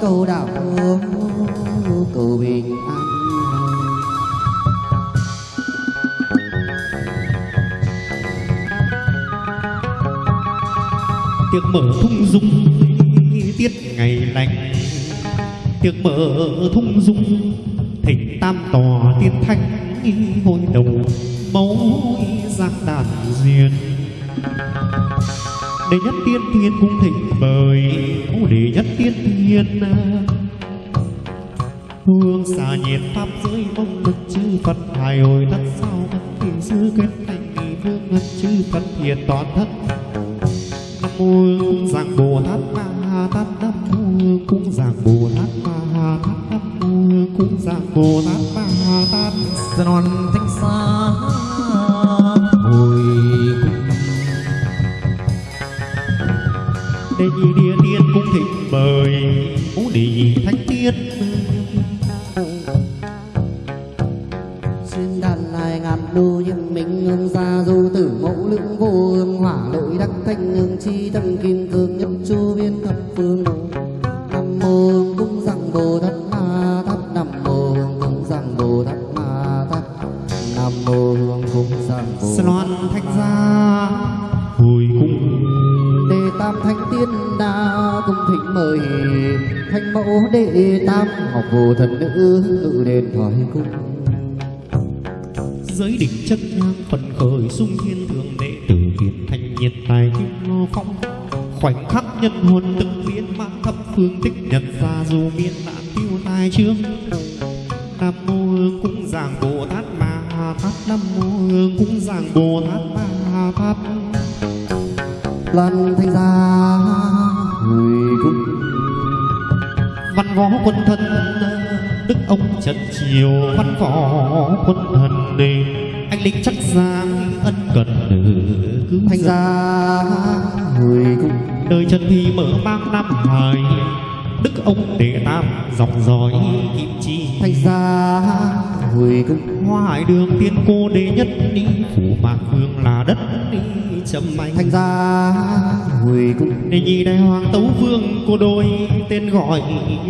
cầu đạo cầu bình an. Tiệc mở thung dung tiết ngày lành. Tiệc mở thung dung thịnh tam tòa tiên thanh hội đồng mẫu giang đàn duyên đệ nhất tiên thiên cung thịnh mời. Cũng đệ nhất tiên thiên à. hương xà nhiệt pháp giới mong được chư phật, hài hồi đất sao bất kỳ sư kết thành nghị vương ngân chư phật hiện toàn thân. Nam mô hương giảng bồ tát ma ha tát, nam mô hương cung giảng bồ tát ma ha tát, nam mô hương cung giảng bồ tát ma ha tát. Dạ sa non thanh xa thánh mẫu đệ tam ngọc vô thần nữ ngự đền thoại cung. Giới định chất nhang phần khởi sung thiên thượng đệ tử kiệt thành nhiệt tài kim ngô phong. Khoảnh khắc nhân hồn từng biến mang thập phương tích nhật ra dù miên nạn tiêu tai trương. Nam mô hương cung giảng bồ tát ma tát nam mô hương cung giảng bồ tát ma tát loan thanh gia võ quân thân đức ông trần triều. Văn võ quân thần đề anh linh chắc giang ân cần cứu thanh dân. gia hồi cung đời trần thì mở mang năm hài đức ông đệ tam dòng dõi kim chi. Thanh gia hồi cung hoa hải đường tiên cô đệ nhất đi phủ mạc vương là đất đi chấm anh thanh gia hồi cung đệ nhị đại hoàng tấu vương cô đôi tên gọi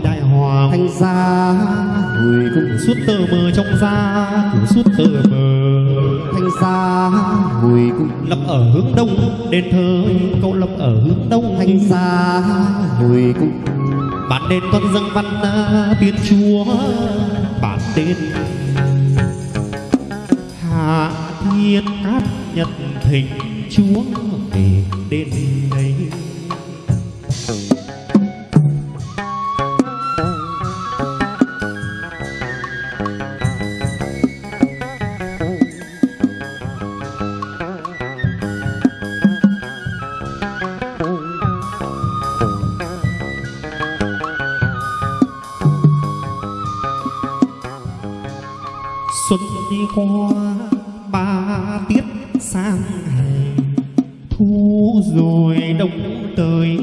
đại hoàng. Thanh gia hồi cung suốt tờ mờ trong da suốt tờ mờ. Thanh gia hồi cung lập ở hướng đông đền thờ câu lập ở hướng đông. Thanh gia hồi cung bản đền con dâng văn tiên chúa bản đền hạ thiên cát nhật thịnh chúa về đến đây. Xuân đi qua sang hè thu rồi đông tới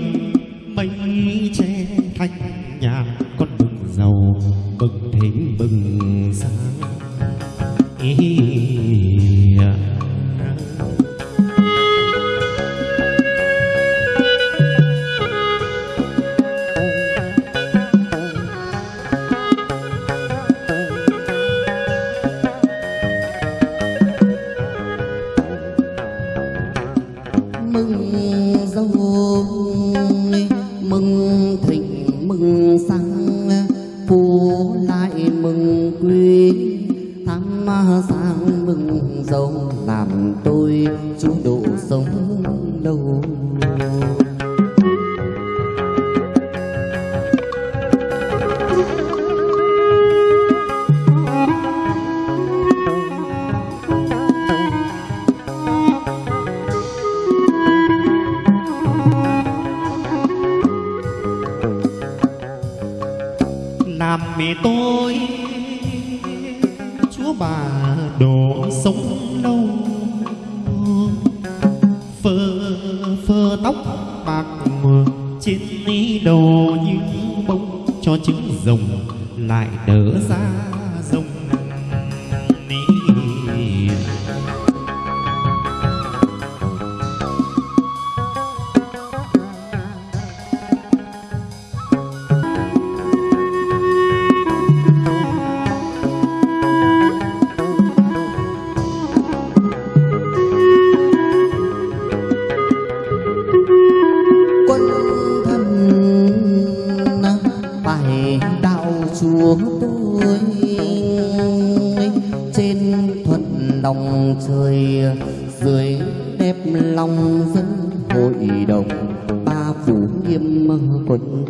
tham sang mừng dâu làm tôi chú độ sống lâu tóc bạc mờ trên ní đầu như bông cho trứng rồng lại nở ra chúa tôi trên thuận đồng trời, dưới đẹp lòng dân hội đồng ba phủ nghiêm quân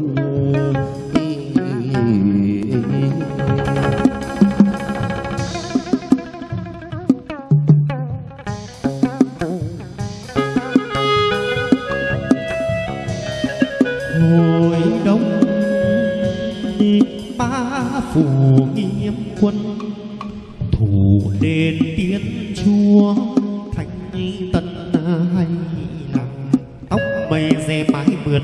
phủ nghiêm quân thủ lên tiến chúa, thành tân hay làng tóc mây dè mái mượt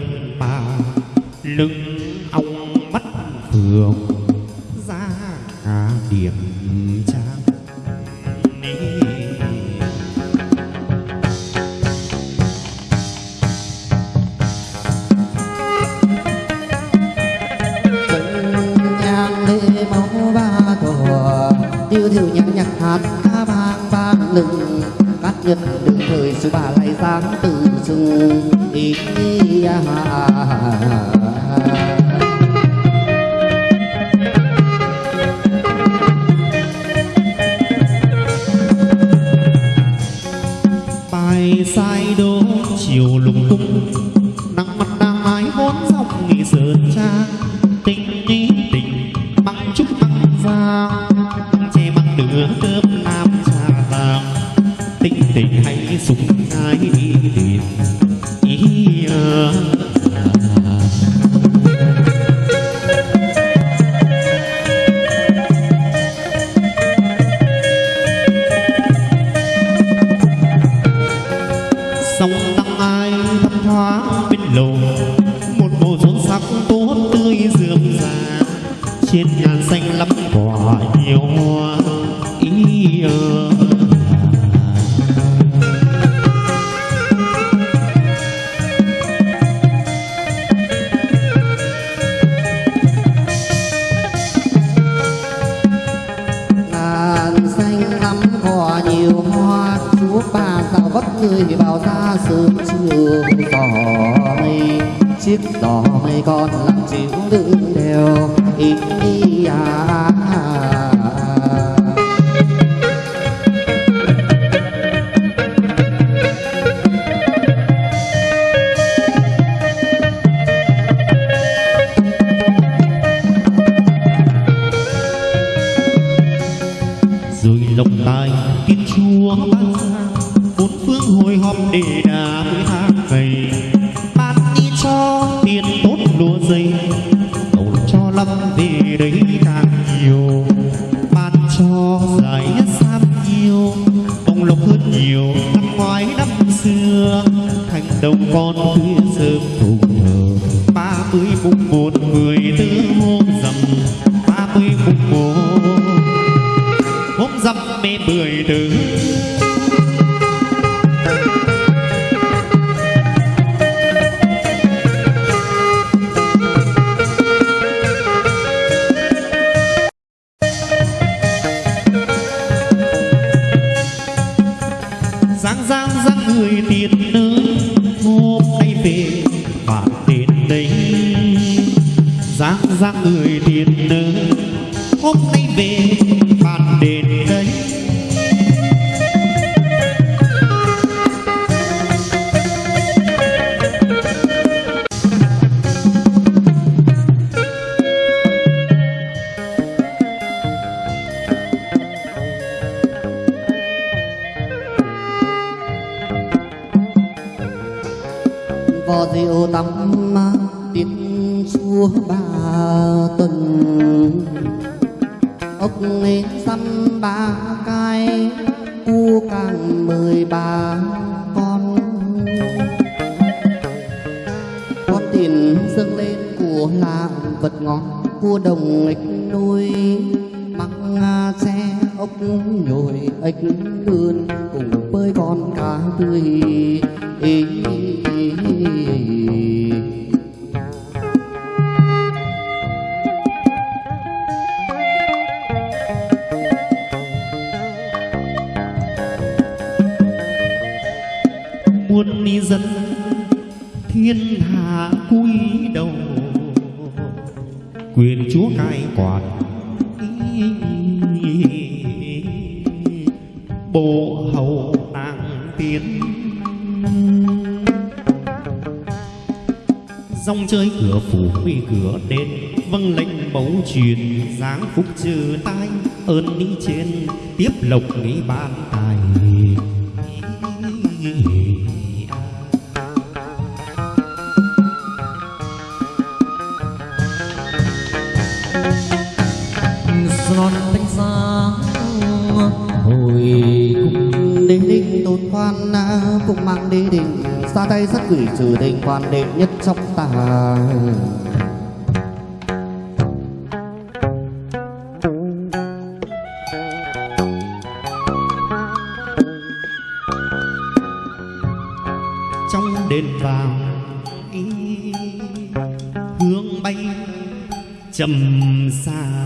vang vang Cát nhật đừng thời sư bà lại giáng từ rừng Ý hà rơi bao xa vào ra sớm chiều. Đỏ mây chiếc đỏ mây con làm chịu đựng đèo ý, ý à, à, à. rồi lộng tài tiên chúa ban ra bốn phương hồi họp để đà với hát vầy ban đi cho tiền tốt lúa dây cầu cho lâm về đấy càng nhiều. Ban cho giải sam nhiều, bông lộc hơn nhiều, năm ngoái năm xưa thành đồng con khuya sớm thùng thờ. Ba mươi mùng một mười tư hôm rằm, ba mươi mùng một hôm rằm mê mười từ cua đồng nghịch nuôi măng xe ốc nhồi ếch lươn cùng với con cá tươi. Ý, ý, bộ hầu tàng tiến. Dòng chơi cửa phủ quy cửa đền vâng lệnh mẫu truyền, giáng phúc trừ tai, ơn đi trên, tiếp lộc nghĩ ban. Cùng mang đi đình xa tay sắt gửi trừ tình quan đệ nhất trong ta. Trong đền vàng hương bay trầm xa.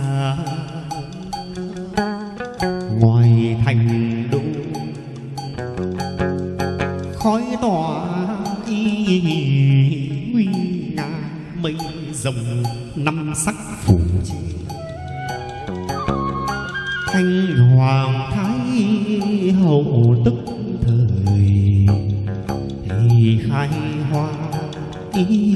Mây rồng năm sắc phủ. Trên thanh hoàng thái hậu tức thời, thì khai hoa ý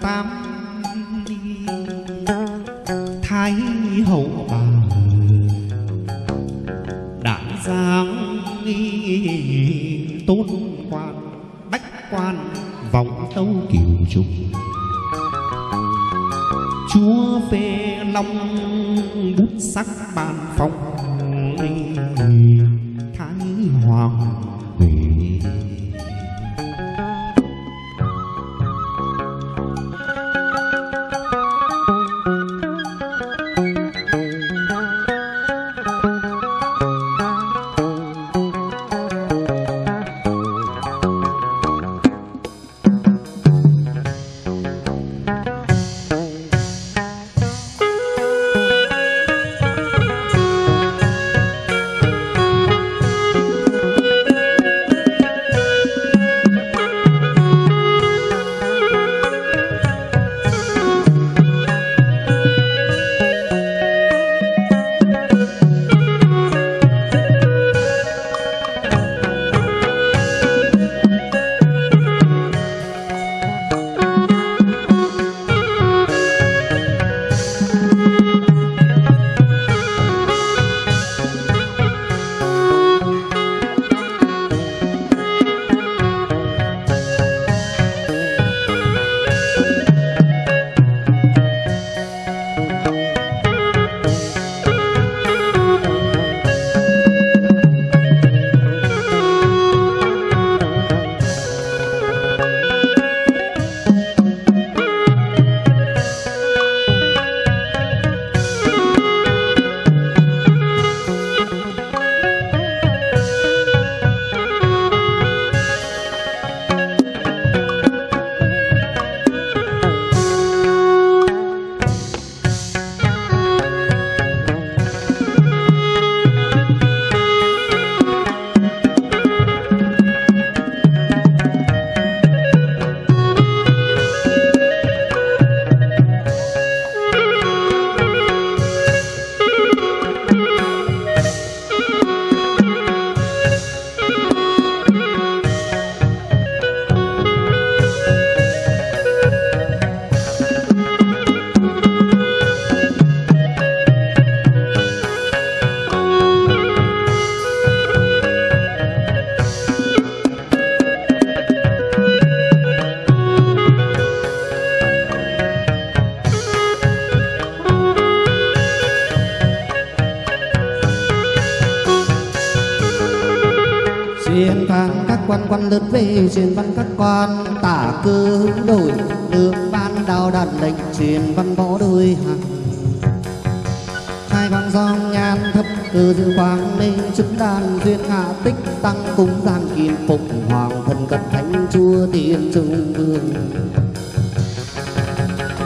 tám thái hậu bà đản giang tôn quan, bách quan vọng tấu kiều trung chúa phê long bút sắc bàn phong quan quan lướt về, truyền văn các quan. Tả cơ đổi đường, ban đào đàn lệnh, truyền văn võ đôi hàng. Hai con dòng nhan thấp từ dự quang ninh chức đàn duyên hạ tích, tăng cúng giang kim phục hoàng thần cận thánh chúa tiên trung vương.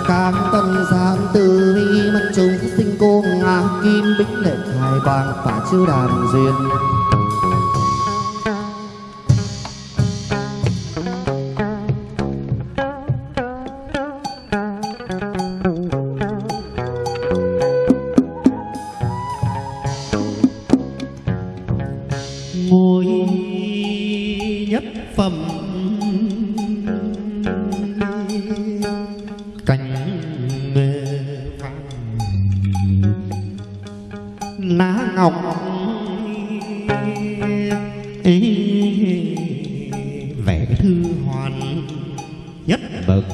Cam tân giám từ vi mân chúng sinh cô ngạc kim bích lệ, hai quang và chiếu đàn duyên. Nhất. Bậc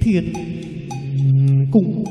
thiên cung